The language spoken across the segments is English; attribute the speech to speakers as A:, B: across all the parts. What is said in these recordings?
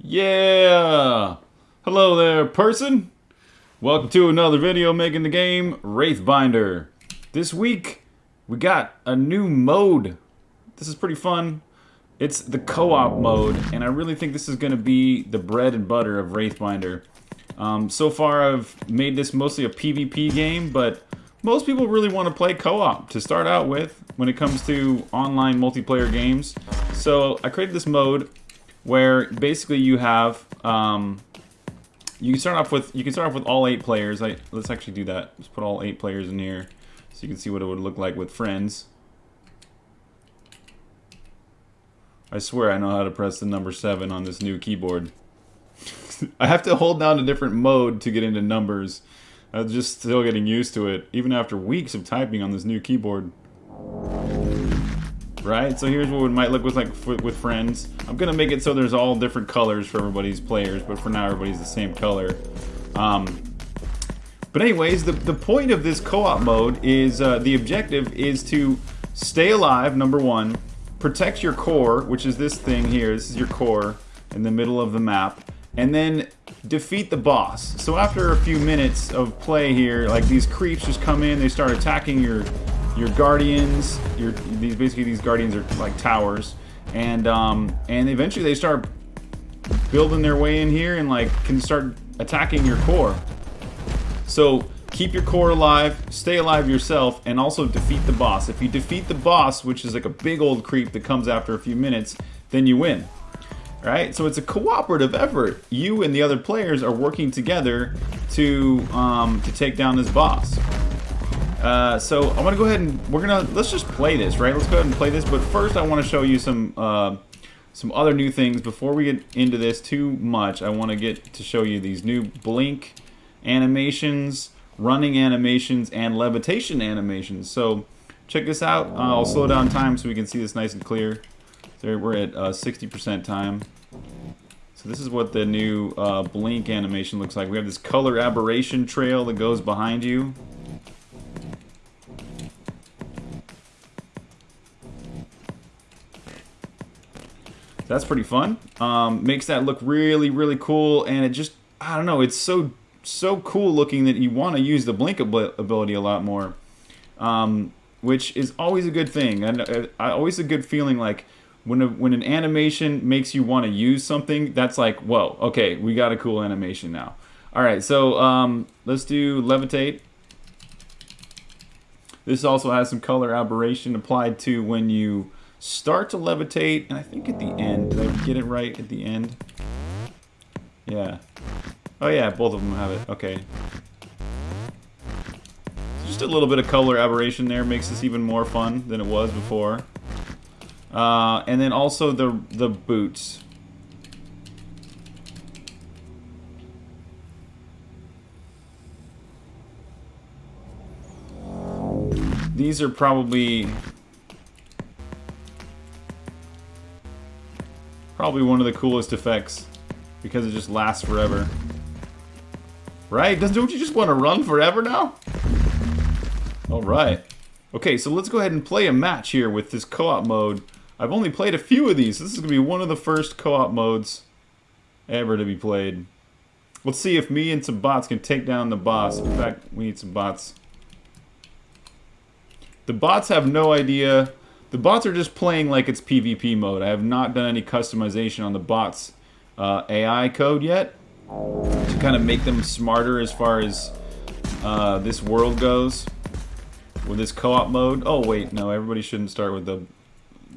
A: Yeah! Hello there, person! Welcome to another video making the game Wraithbinder. This week, we got a new mode. This is pretty fun. It's the co-op mode, and I really think this is going to be the bread and butter of Wraithbinder. Um, so far, I've made this mostly a PvP game, but most people really want to play co-op to start out with when it comes to online multiplayer games. So I created this mode where basically you have um, you can start off with you can start off with all eight players. I, let's actually do that. Let's put all eight players in here so you can see what it would look like with friends. I swear I know how to press the number seven on this new keyboard. I have to hold down a different mode to get into numbers. I'm just still getting used to it, even after weeks of typing on this new keyboard. Right, so here's what it might look with like with friends. I'm gonna make it so there's all different colors for everybody's players, but for now everybody's the same color. Um, but anyways, the, the point of this co-op mode is, uh, the objective is to stay alive, number one, protect your core, which is this thing here, this is your core in the middle of the map, and then defeat the boss. So after a few minutes of play here, like these creeps just come in, they start attacking your your guardians. Your these basically these guardians are like towers, and um, and eventually they start building their way in here and like can start attacking your core. So keep your core alive, stay alive yourself, and also defeat the boss. If you defeat the boss, which is like a big old creep that comes after a few minutes, then you win right? So it's a cooperative effort. You and the other players are working together to um, to take down this boss. Uh, so I want to go ahead and we're gonna let's just play this, right? Let's go ahead and play this. But first, I want to show you some uh, some other new things before we get into this too much. I want to get to show you these new blink animations, running animations, and levitation animations. So check this out. Uh, I'll slow down time so we can see this nice and clear. So we're at 60% uh, time. So this is what the new uh, blink animation looks like. We have this color aberration trail that goes behind you. That's pretty fun. Um, makes that look really, really cool, and it just, I don't know, it's so, so cool looking that you want to use the blink ability a lot more, um, which is always a good thing. And uh, always a good feeling like, when, a, when an animation makes you want to use something, that's like, whoa, okay, we got a cool animation now. All right, so um, let's do levitate. This also has some color aberration applied to when you start to levitate, and I think at the end, did I get it right at the end? Yeah. Oh yeah, both of them have it, okay. Just a little bit of color aberration there makes this even more fun than it was before. Uh, and then also the the boots. These are probably probably one of the coolest effects because it just lasts forever. Right? Doesn't don't you just want to run forever now? All right. Okay, so let's go ahead and play a match here with this co-op mode I've only played a few of these. This is going to be one of the first co-op modes ever to be played. Let's see if me and some bots can take down the boss. In fact, we need some bots. The bots have no idea. The bots are just playing like it's PvP mode. I have not done any customization on the bots uh, AI code yet to kind of make them smarter as far as uh, this world goes with this co-op mode. Oh wait, no, everybody shouldn't start with the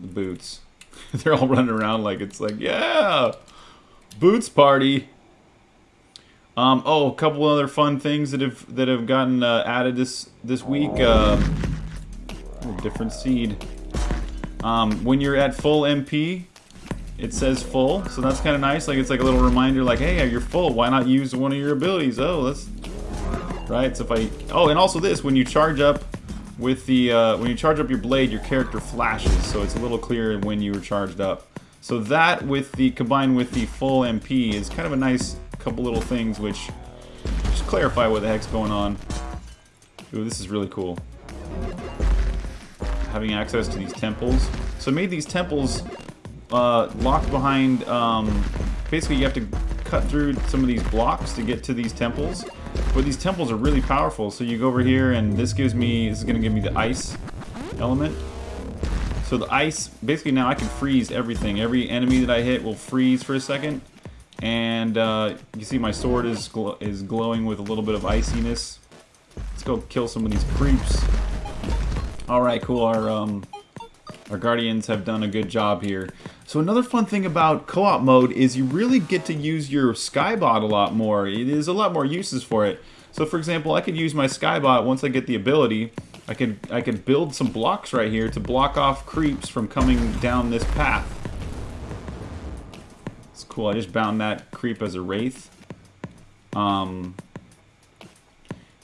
A: the boots. They're all running around like it's like, yeah, boots party. Um, oh, a couple other fun things that have that have gotten uh, added this this week. Uh, different seed. Um, when you're at full MP, it says full, so that's kind of nice. Like it's like a little reminder, like, hey, you're full. Why not use one of your abilities? Oh, that's right. So if I oh, and also this, when you charge up with the, uh, when you charge up your blade, your character flashes, so it's a little clearer when you were charged up. So that, with the combined with the full MP, is kind of a nice couple little things which just clarify what the heck's going on. Ooh, this is really cool. Having access to these temples. So I made these temples uh, locked behind. Um, basically, you have to cut through some of these blocks to get to these temples. But these temples are really powerful. So you go over here, and this gives me. This is going to give me the ice element. So the ice, basically now I can freeze everything. Every enemy that I hit will freeze for a second. And uh, you see my sword is gl is glowing with a little bit of iciness. Let's go kill some of these creeps. All right, cool. Our um, our guardians have done a good job here. So another fun thing about co-op mode is you really get to use your skybot a lot more. There's a lot more uses for it. So for example, I could use my skybot once I get the ability I could I could build some blocks right here to block off creeps from coming down this path. It's cool. I just bound that creep as a wraith. Um,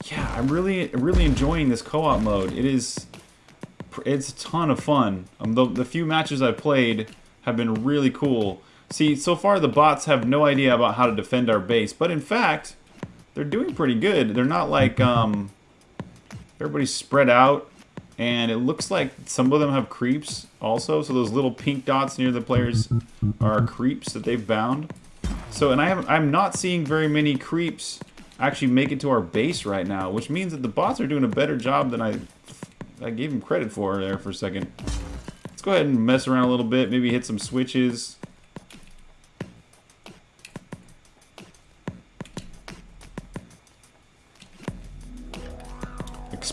A: yeah, I'm really really enjoying this co-op mode. It is it's a ton of fun. Um, the, the few matches I've played have been really cool. See, so far the bots have no idea about how to defend our base, but in fact, they're doing pretty good. They're not like um, Everybody's spread out. And it looks like some of them have creeps also. So those little pink dots near the players are creeps that they've bound. So, and I have I'm not seeing very many creeps actually make it to our base right now, which means that the bots are doing a better job than I I gave him credit for there for a second. Let's go ahead and mess around a little bit, maybe hit some switches.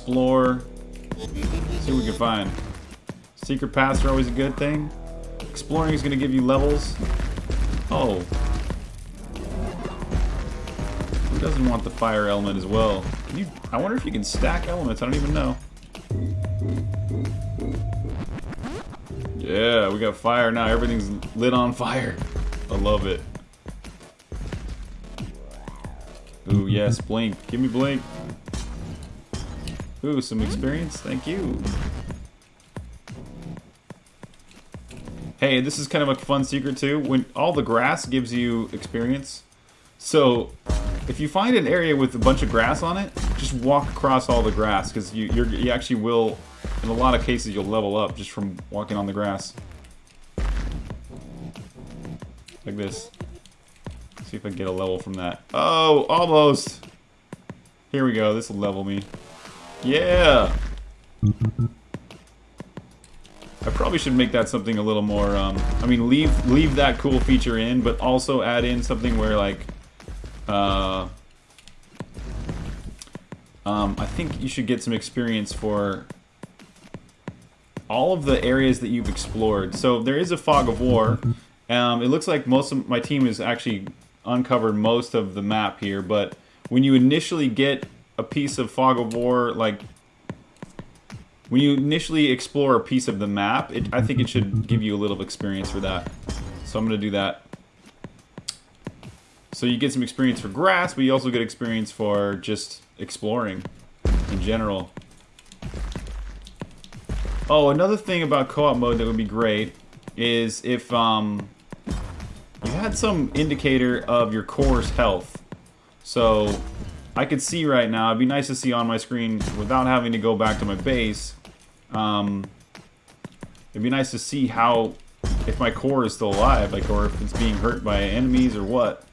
A: explore, see what we can find. Secret paths are always a good thing. Exploring is going to give you levels. Oh. Who doesn't want the fire element as well? You, I wonder if you can stack elements. I don't even know. Yeah, we got fire now. Everything's lit on fire. I love it. Ooh, yes, blink. Give me blink. Ooh, some experience? Thank you. Hey, this is kind of a fun secret too. When all the grass gives you experience. So, if you find an area with a bunch of grass on it, just walk across all the grass because you you actually will. In a lot of cases, you'll level up just from walking on the grass. Like this. See if I can get a level from that. Oh, almost. Here we go. This will level me. Yeah! I probably should make that something a little more, um, I mean, leave leave that cool feature in, but also add in something where, like, uh, um, I think you should get some experience for all of the areas that you've explored. So there is a fog of war. Um, it looks like most of my team has actually uncovered most of the map here, but when you initially get a piece of Fog of War, like when you initially explore a piece of the map, it, I think it should give you a little experience for that. So I'm going to do that. So you get some experience for grass, but you also get experience for just exploring in general. Oh, another thing about co-op mode that would be great is if um, you had some indicator of your core's health. So I could see right now, it'd be nice to see on my screen without having to go back to my base. Um, it'd be nice to see how, if my core is still alive, like, or if it's being hurt by enemies or what.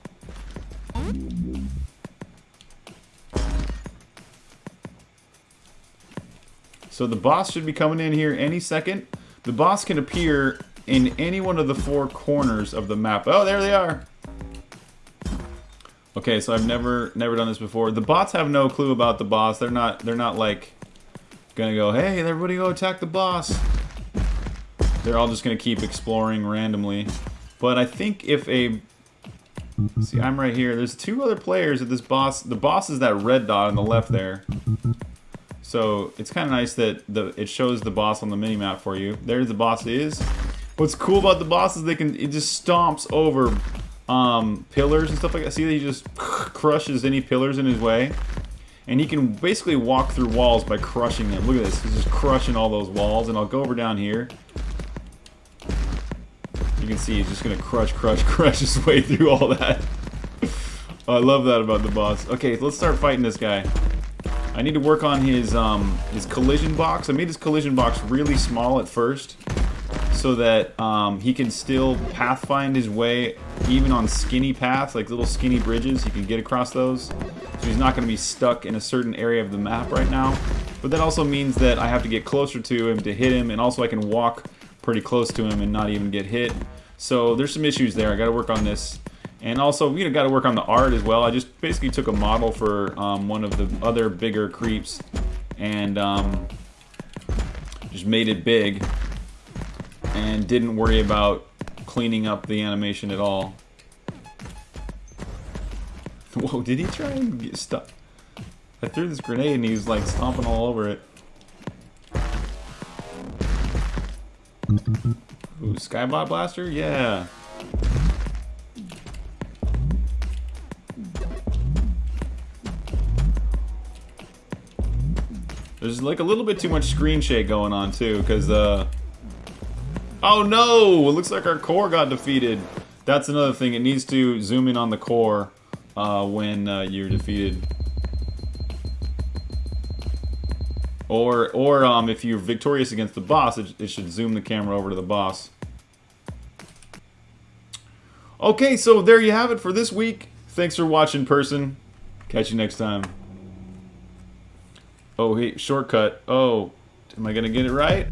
A: So the boss should be coming in here any second. The boss can appear in any one of the four corners of the map. Oh, there they are. Okay, so I've never never done this before. The bots have no clue about the boss. They're not they're not like gonna go, hey, everybody go attack the boss. They're all just gonna keep exploring randomly. But I think if a see, I'm right here. There's two other players at this boss. The boss is that red dot on the left there. So it's kind of nice that the it shows the boss on the mini map for you. There the boss is. What's cool about the boss is they can it just stomps over um, pillars and stuff like that. See he just crushes any pillars in his way? And he can basically walk through walls by crushing them. Look at this. He's just crushing all those walls. And I'll go over down here. You can see he's just going to crush, crush, crush his way through all that. oh, I love that about the boss. Okay, let's start fighting this guy. I need to work on his um, his collision box. I made his collision box really small at first. so that um, he can still pathfind his way even on skinny paths, like little skinny bridges. He can get across those. So he's not going to be stuck in a certain area of the map right now. But that also means that I have to get closer to him to hit him, and also I can walk pretty close to him and not even get hit. So there's some issues there. I got to work on this. And also, you know, got to work on the art as well. I just basically took a model for um, one of the other bigger creeps and um, just made it big and didn't worry about cleaning up the animation at all. Whoa, did he try and get stuck? I threw this grenade and he was like stomping all over it. Ooh, Skybot Blaster? Yeah. There's like a little bit too much screen shake going on too, because uh Oh no! It looks like our core got defeated. That's another thing. It needs to zoom in on the core uh, when uh, you're defeated. Or, or um, if you're victorious against the boss, it, it should zoom the camera over to the boss. Okay, so there you have it for this week. Thanks for watching, person. Catch you next time. Oh, hey, shortcut. Oh, am I going to get it right?